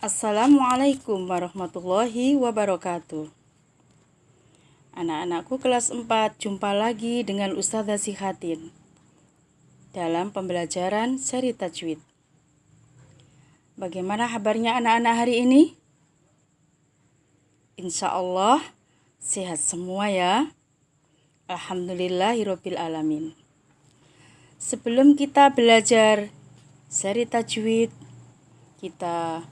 Assalamualaikum warahmatullahi wabarakatuh. Anak-anakku kelas 4, jumpa lagi dengan Ustazah Sihatin dalam pembelajaran seri tajwid. Bagaimana kabarnya anak-anak hari ini? Insya Allah sehat semua ya. Alhamdulillahirabbil alamin. Sebelum kita belajar seri tajwid, kita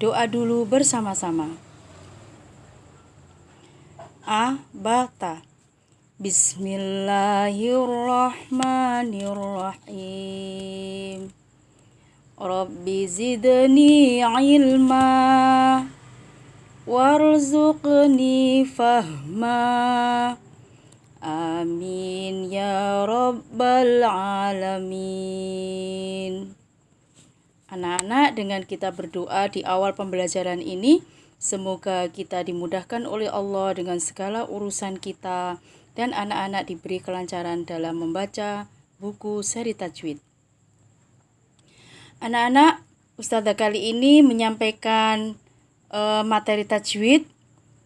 Doa dulu bersama-sama. A, bata. Bismillahirrahmanirrahim. Rabbi zidni ilma warzuqni fahma. Amin ya rabbal alamin. Anak-anak, dengan kita berdoa di awal pembelajaran ini, semoga kita dimudahkan oleh Allah dengan segala urusan kita dan anak-anak diberi kelancaran dalam membaca buku seri tajwid. Anak-anak, Ustazah kali ini menyampaikan uh, materi tajwid.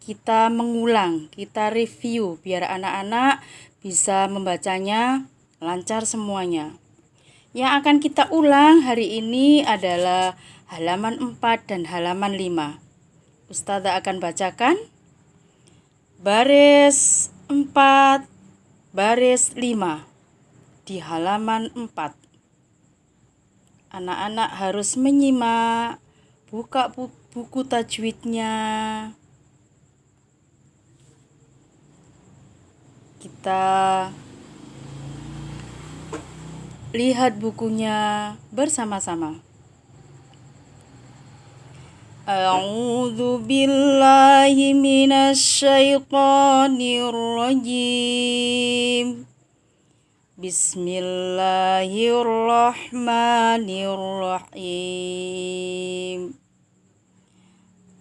Kita mengulang, kita review biar anak-anak bisa membacanya lancar semuanya. Yang akan kita ulang hari ini adalah halaman 4 dan halaman 5. Ustazah akan bacakan baris 4 baris 5 di halaman 4. Anak-anak harus menyimak buka buku tajwidnya. Kita lihat bukunya bersama-sama. A'udzu billahi minasyaitonir rajim. Bismillahirrahmanirrahim.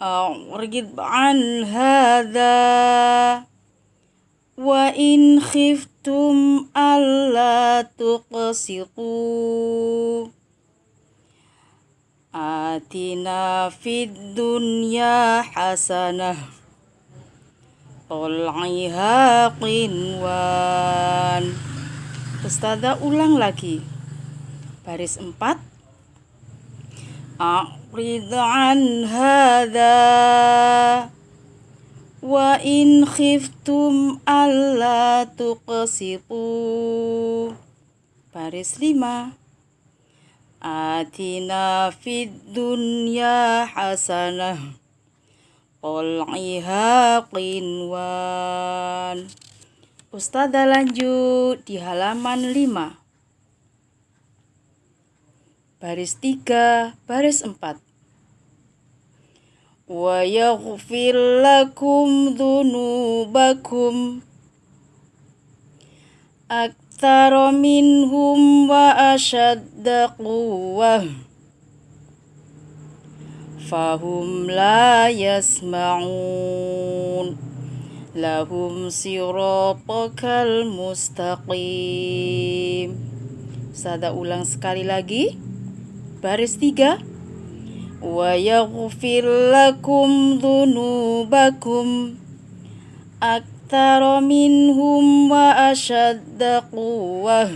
A'rid an hadza wa in khiftum alla tuqsitu atina fid dunya hasanah Tol'iha qinwan Ustazah ulang lagi. Baris 4 A'rid an hadha Wa in khiftum alla tuqsitu. Baris 5 Atina fid dunya hasanah. Qol'iha qinwan Ustazah lanjut di halaman 5 Baris 3, baris 4 lakum dhunubakum aktsara minhum wa ashadda quwwah fahum la yasma'un lahum siratakal mustaqim Sada ulang sekali lagi. Baris tiga ويغفر لكم ذنوبكم أكثر منهم وأشد قوة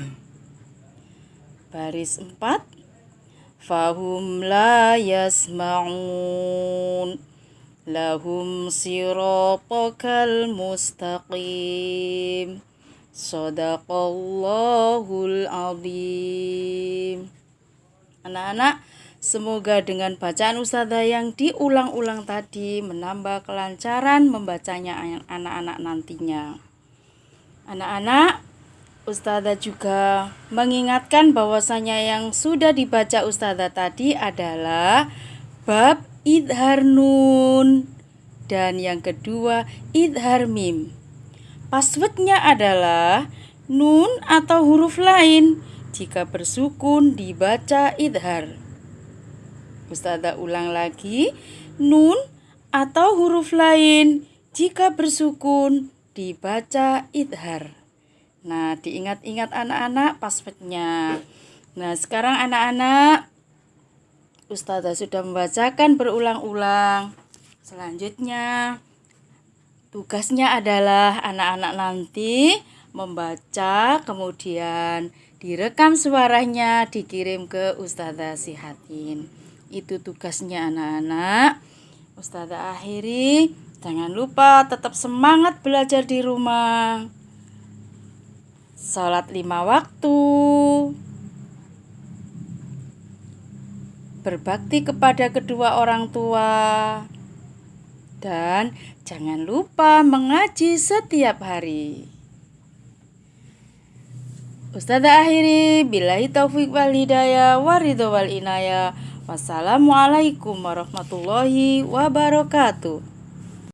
Baris 4 Fahum la yasma'un Lahum siratakal mustaqim Sadaqallahul azim Anak-anak Semoga dengan bacaan Ustazah yang diulang-ulang tadi menambah kelancaran membacanya anak-anak nantinya. Anak-anak, Ustazah juga mengingatkan bahwasanya yang sudah dibaca Ustazah tadi adalah bab idhar nun dan yang kedua idhar mim. Passwordnya adalah nun atau huruf lain jika bersukun dibaca idhar. Ustazah ulang lagi, nun atau huruf lain jika bersukun dibaca idhar. Nah, diingat-ingat anak-anak passwordnya. Nah, sekarang anak-anak Ustazah sudah membacakan berulang-ulang. Selanjutnya, tugasnya adalah anak-anak nanti membaca, kemudian direkam suaranya, dikirim ke Ustazah Sihatin. Itu tugasnya anak-anak. Ustazah akhiri, jangan lupa tetap semangat belajar di rumah. Salat lima waktu. berbakti kepada kedua orang tua, dan jangan lupa mengaji setiap hari. Ustazah akhiri, billahi taufik wal hidayah, waridho wal inayah. Wassalamualaikum warahmatullahi wabarakatuh.